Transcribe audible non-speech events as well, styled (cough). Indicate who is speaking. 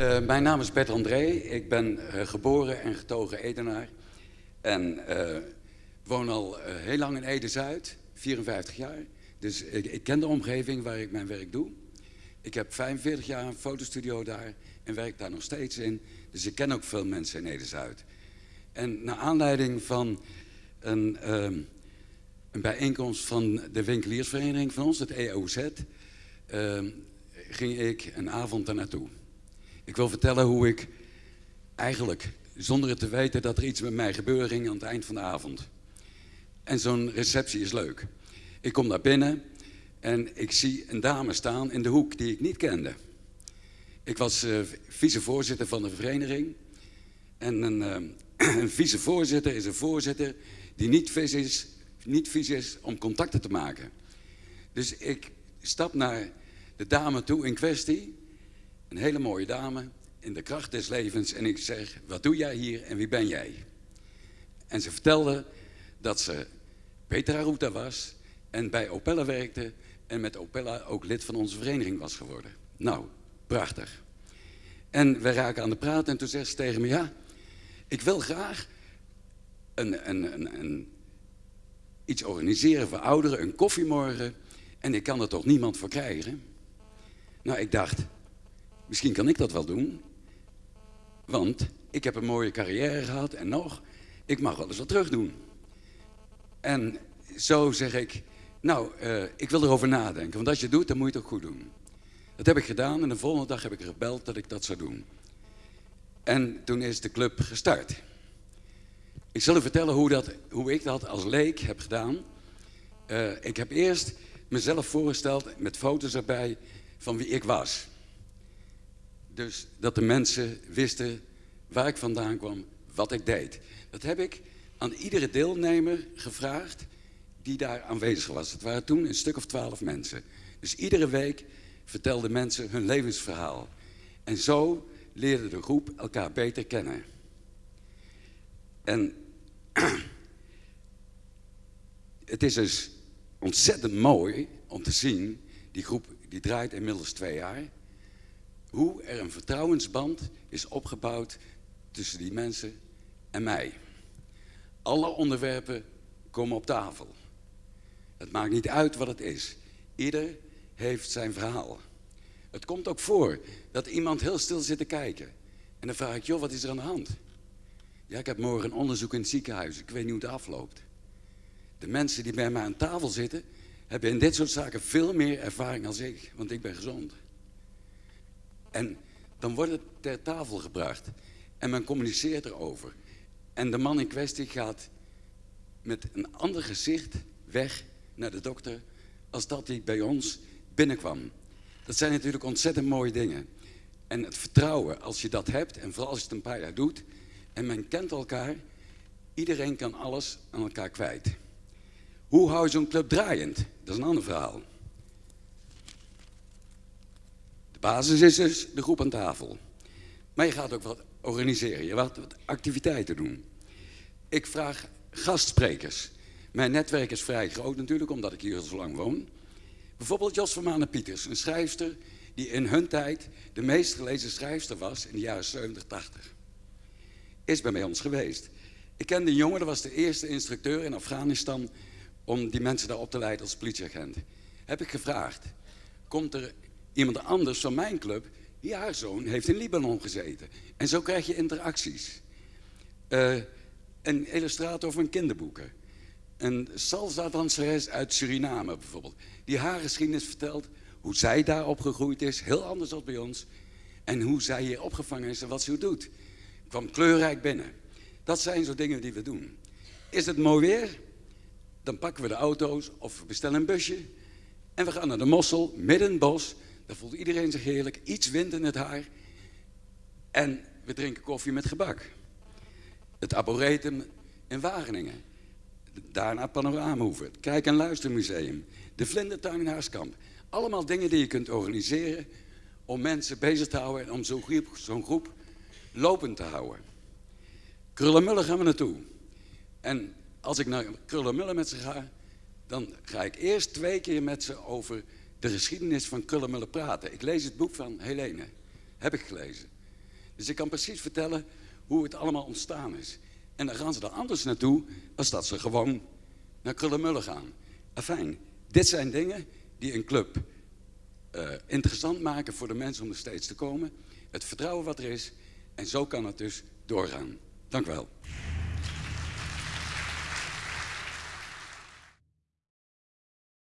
Speaker 1: Uh, mijn naam is Bert André. Ik ben uh, geboren en getogen Edenaar. En uh, woon al heel lang in Ede-Zuid, 54 jaar. Dus ik, ik, ken de omgeving waar ik mijn werk doe. Ik heb 45 jaar een fotostudio daar en werk daar nog steeds in. Dus ik ken ook veel mensen in Ede-Zuid. En naar aanleiding van een, ehm, een bijeenkomst van de winkeliersvereniging van ons, het EOZ, ehm, ging ik een avond daar naartoe. Ik wil vertellen hoe ik eigenlijk, zonder het te weten, dat er iets met mij gebeurde ging aan het eind van de avond. En zo'n receptie is leuk. Ik kom daar binnen en ik zie een dame staan in de hoek die ik niet kende. Ik was uh, vicevoorzitter van de vereniging. En een, uh, (clears throat) een vicevoorzitter is een voorzitter die niet is, niet vies is om contacten te maken. Dus ik stap naar de dame toe in kwestie. Een hele mooie dame in de kracht des levens. En ik zeg, wat doe jij hier en wie ben jij? En ze vertelde dat ze Petra Ruta was en bij Opella werkte en met Opella ook lid van onze vereniging was geworden. Nou, prachtig. En we raken aan de praat en toen zegt ze tegen me, ja, ik wil graag een, een, een, een, iets organiseren voor ouderen, een koffiemorgen, en ik kan er toch niemand voor krijgen? Nou, ik dacht, misschien kan ik dat wel doen, want ik heb een mooie carrière gehad en nog, ik mag wel eens wat terug doen. En zo zeg ik, nou, uh, ik wil erover nadenken, want als je het doet, dan moet je het ook goed doen. Dat heb ik gedaan en de volgende dag heb ik gebeld dat ik dat zou doen. En toen is de club gestart. Ik zal u vertellen hoe, dat, hoe ik dat als leek heb gedaan. Uh, ik heb eerst mezelf voorgesteld met foto's erbij van wie ik was. Dus dat de mensen wisten waar ik vandaan kwam, wat ik deed. Dat heb ik aan iedere deelnemer gevraagd die daar aanwezig was. Het waren toen een stuk of twaalf mensen. Dus iedere week vertelden mensen hun levensverhaal. En zo leerde de groep elkaar beter kennen. En (clears throat) het is dus ontzettend mooi om te zien, die groep die draait inmiddels twee jaar, hoe er een vertrouwensband is opgebouwd tussen die mensen en mij. Alle onderwerpen komen op tafel. Het maakt niet uit wat het is. Ieder heeft zijn verhaal. Het komt ook voor dat iemand heel stil zit te kijken. En dan vraag ik, joh, wat is er aan de hand? Ja, ik heb morgen een onderzoek in het ziekenhuis. Ik weet niet hoe het afloopt. De mensen die bij mij aan tafel zitten, hebben in dit soort zaken veel meer ervaring dan ik, want ik ben gezond. En dan wordt het ter tafel gebracht en men communiceert erover. En de man in kwestie gaat met een ander gezicht weg naar de dokter als dat hij bij ons binnenkwam. Dat zijn natuurlijk ontzettend mooie dingen. En het vertrouwen, als je dat hebt, en vooral als je het een paar jaar doet, en men kent elkaar, iedereen kan alles aan elkaar kwijt. Hoe hou je zo'n club draaiend? Dat is een ander verhaal. De basis is dus de groep aan tafel. Maar je gaat ook wat organiseren, je gaat wat activiteiten doen. Ik vraag gastsprekers. Mijn netwerk is vrij groot natuurlijk, omdat ik hier al zo lang woon. Bijvoorbeeld Jos van Manen Pieters, een schrijfster die in hun tijd de meest gelezen schrijfster was in de jaren 70, 80. Is bij ons geweest. Ik kende een jongen, dat was de eerste instructeur in Afghanistan om die mensen daar op te leiden als politieagent. Heb ik gevraagd, komt er iemand anders van mijn club? Ja, haar zoon heeft in Libanon gezeten. En zo krijg je interacties. Uh, een illustrator van kinderboeken. Een salsa-danseres uit Suriname bijvoorbeeld. Die haar geschiedenis vertelt, hoe zij daar opgegroeid is, heel anders dan bij ons. En hoe zij hier opgevangen is en wat ze doet. Kwam kleurrijk binnen. Dat zijn zo dingen die we doen. Is het mooi weer? Dan pakken we de auto's of we bestellen een busje. En we gaan naar de Mossel, midden bos. Daar voelt iedereen zich heerlijk. Iets wind in het haar. En we drinken koffie met gebak. Het Arboretum in Wageningen. Daarna Panoramahoeve, het Kijk- en Luistermuseum, de Vlindertuin in Haaskamp. Allemaal dingen die je kunt organiseren om mensen bezig te houden en om zo'n groep, groep lopend te houden. Krullenmullen gaan we naartoe. En als ik naar Krullenmullen met ze ga, dan ga ik eerst twee keer met ze over de geschiedenis van Krullenmullen praten. Ik lees het boek van Helene, heb ik gelezen. Dus ik kan precies vertellen hoe het allemaal ontstaan is. En dan gaan ze er anders naartoe als dat ze gewoon naar Krullenmullen gaan. Afijn, dit zijn dingen die een club uh, interessant maken voor de mensen om er steeds te komen. Het vertrouwen wat er is. En zo kan het dus doorgaan. Dank u wel.